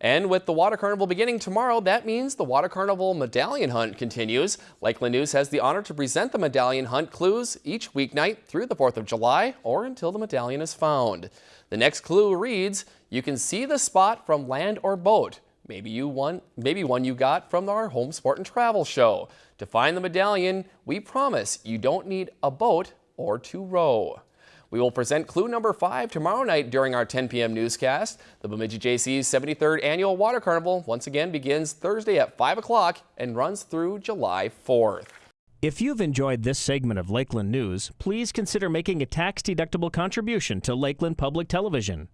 And with the Water Carnival beginning tomorrow, that means the Water Carnival Medallion Hunt continues. Lakeland News has the honor to present the Medallion Hunt clues each weeknight through the 4th of July or until the medallion is found. The next clue reads, you can see the spot from land or boat. Maybe you won, maybe one you got from our home sport and travel show. To find the medallion, we promise you don't need a boat or to row. We will present clue number five tomorrow night during our 10 p.m. newscast. The Bemidji Jaycees 73rd Annual Water Carnival once again begins Thursday at 5 o'clock and runs through July 4th. If you've enjoyed this segment of Lakeland News, please consider making a tax-deductible contribution to Lakeland Public Television.